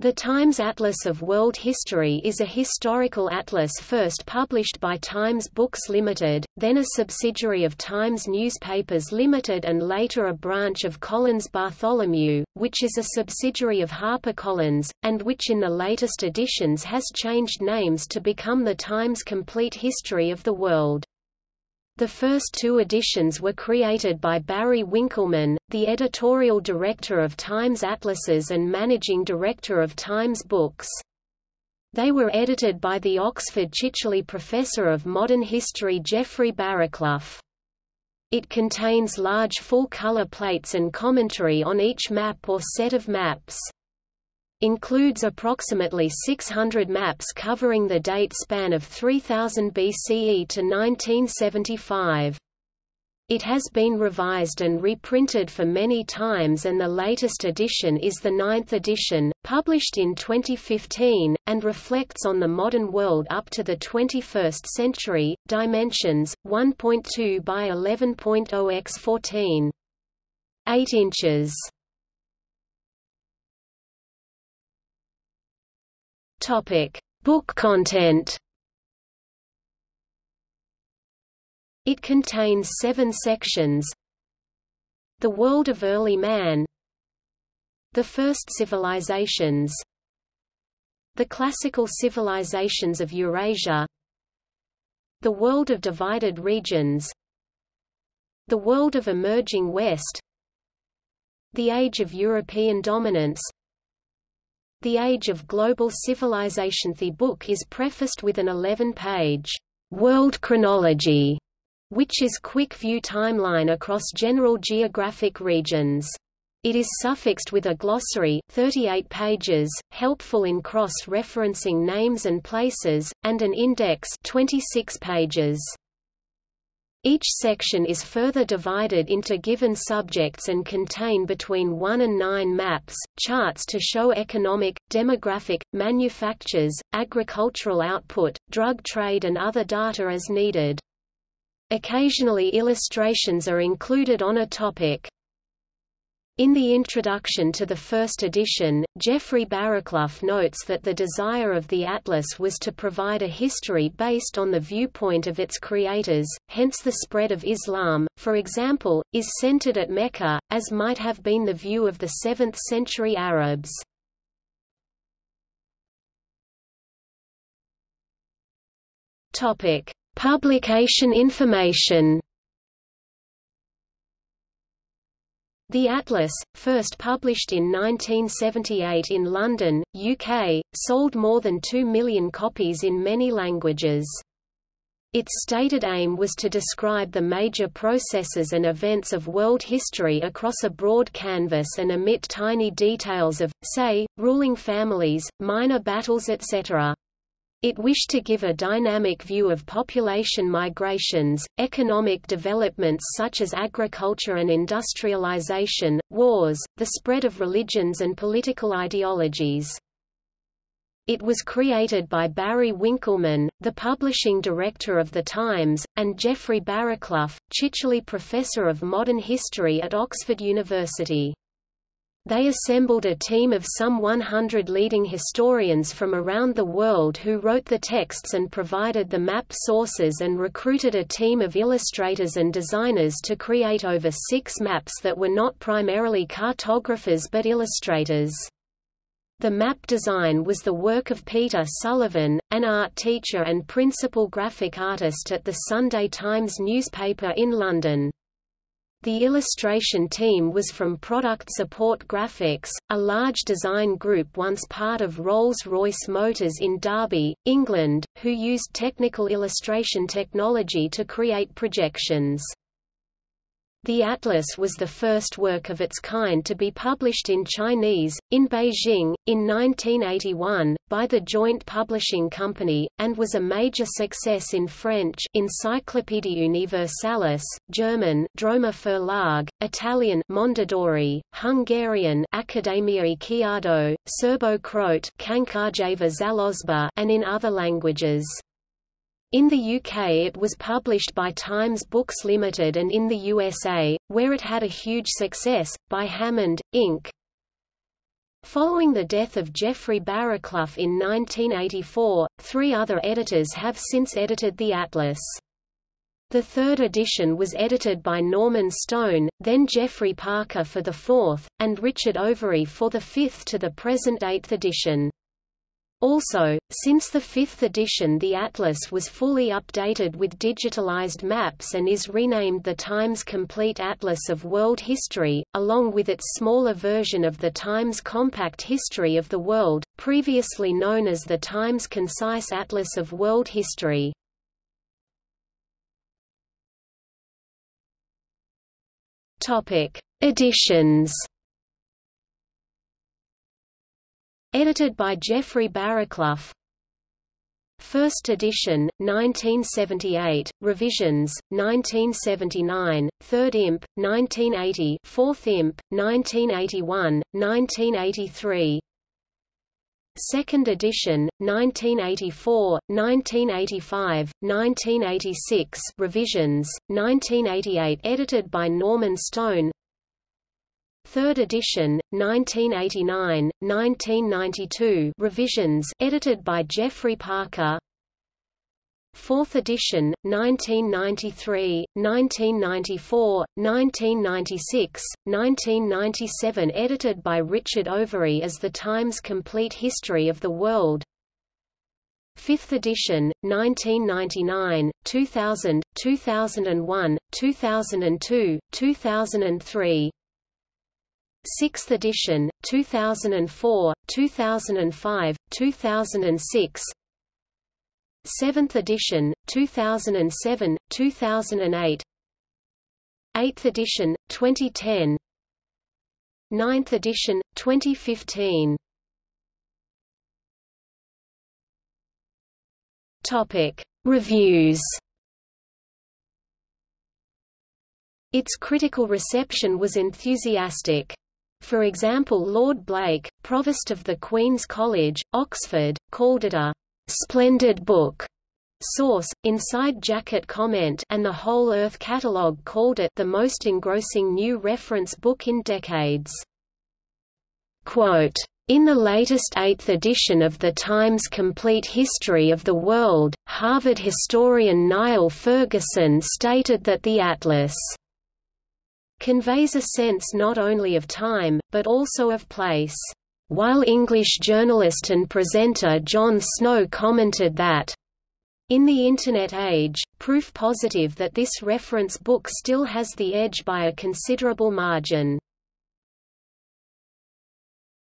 The Times Atlas of World History is a historical atlas first published by Times Books Limited, then a subsidiary of Times Newspapers Limited and later a branch of Collins Bartholomew, which is a subsidiary of HarperCollins, and which in the latest editions has changed names to become the Times Complete History of the World. The first two editions were created by Barry Winkelman, the editorial director of Times Atlases and managing director of Times Books. They were edited by the Oxford Chichele Professor of Modern History Geoffrey Barraclough. It contains large full-color plates and commentary on each map or set of maps includes approximately 600 maps covering the date span of 3000 BCE to 1975. It has been revised and reprinted for many times and the latest edition is the ninth edition, published in 2015, and reflects on the modern world up to the 21st century. Dimensions, 1.2 by 11.0 x 14. 8 inches. Topic: Book content. It contains seven sections. The World of Early Man. The First Civilizations. The Classical Civilizations of Eurasia. The World of Divided Regions. The World of Emerging West. The Age of European Dominance the Age of Global Civilization The book is prefaced with an 11-page world chronology, which is quick view timeline across general geographic regions. It is suffixed with a glossary 38 pages, helpful in cross-referencing names and places, and an index 26 pages. Each section is further divided into given subjects and contain between 1 and 9 maps, charts to show economic, demographic, manufactures, agricultural output, drug trade and other data as needed. Occasionally illustrations are included on a topic. In the introduction to the first edition, Geoffrey Barraclough notes that the desire of the atlas was to provide a history based on the viewpoint of its creators, hence the spread of Islam, for example, is centered at Mecca, as might have been the view of the 7th-century Arabs. Publication information The Atlas, first published in 1978 in London, UK, sold more than 2 million copies in many languages. Its stated aim was to describe the major processes and events of world history across a broad canvas and omit tiny details of, say, ruling families, minor battles etc. It wished to give a dynamic view of population migrations, economic developments such as agriculture and industrialization, wars, the spread of religions and political ideologies. It was created by Barry Winkelman, the publishing director of The Times, and Geoffrey Barraclough, Chichele Professor of Modern History at Oxford University. They assembled a team of some 100 leading historians from around the world who wrote the texts and provided the map sources and recruited a team of illustrators and designers to create over six maps that were not primarily cartographers but illustrators. The map design was the work of Peter Sullivan, an art teacher and principal graphic artist at the Sunday Times newspaper in London. The illustration team was from Product Support Graphics, a large design group once part of Rolls-Royce Motors in Derby, England, who used technical illustration technology to create projections. The atlas was the first work of its kind to be published in Chinese, in Beijing, in 1981, by the Joint Publishing Company, and was a major success in French Encyclopædia Universalis, German Droemer Verlag, Italian Mondadori, Hungarian Akadémiai Kiadó, Serbo-Croat and in other languages. In the UK it was published by Times Books Limited and in the USA, where it had a huge success, by Hammond, Inc. Following the death of Geoffrey Barraclough in 1984, three other editors have since edited the atlas. The third edition was edited by Norman Stone, then Geoffrey Parker for the fourth, and Richard Overy for the fifth to the present eighth edition. Also, since the fifth edition the atlas was fully updated with digitalized maps and is renamed the Times Complete Atlas of World History, along with its smaller version of the Times Compact History of the World, previously known as the Times Concise Atlas of World History. Editions Edited by Geoffrey Barraclough. First edition, 1978, revisions, 1979, Third imp, 1980 Fourth imp, 1981, 1983. Second edition, 1984, 1985, 1986 revisions, 1988 edited by Norman Stone Third edition, 1989, 1992 revisions edited by Geoffrey Parker. Fourth edition, 1993, 1994, 1996, 1997 edited by Richard Overy as The Times Complete History of the World. Fifth edition, 1999, 2000, 2001, 2002, 2003 6th edition, 2004, 2005, 2006 7th edition, 2007, 2008 8th edition, 2010 9th edition, 2015 Topic. Reviews Its critical reception was enthusiastic. For example Lord Blake, Provost of the Queen's College, Oxford, called it a «splendid book» Source, Inside Jacket comment and the Whole Earth Catalogue called it the most engrossing new reference book in decades. Quote, in the latest eighth edition of the Times Complete History of the World, Harvard historian Niall Ferguson stated that the atlas conveys a sense not only of time, but also of place. While English journalist and presenter Jon Snow commented that, in the Internet age, proof positive that this reference book still has the edge by a considerable margin.